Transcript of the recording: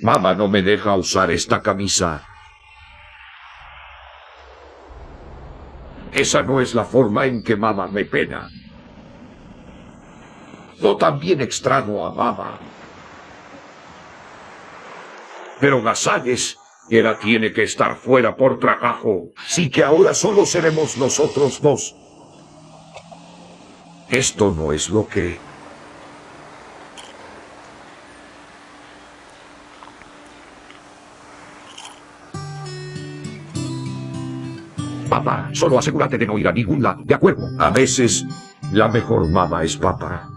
Mamá no me deja usar esta camisa. Esa no es la forma en que mamá me pena. Yo también extraño a mamá. Pero Gasales, ella tiene que estar fuera por trabajo. Así que ahora solo seremos nosotros dos. Esto no es lo que... Papá, solo asegúrate de no ir a ningún lado, ¿de acuerdo? A veces, la mejor mamá es papá.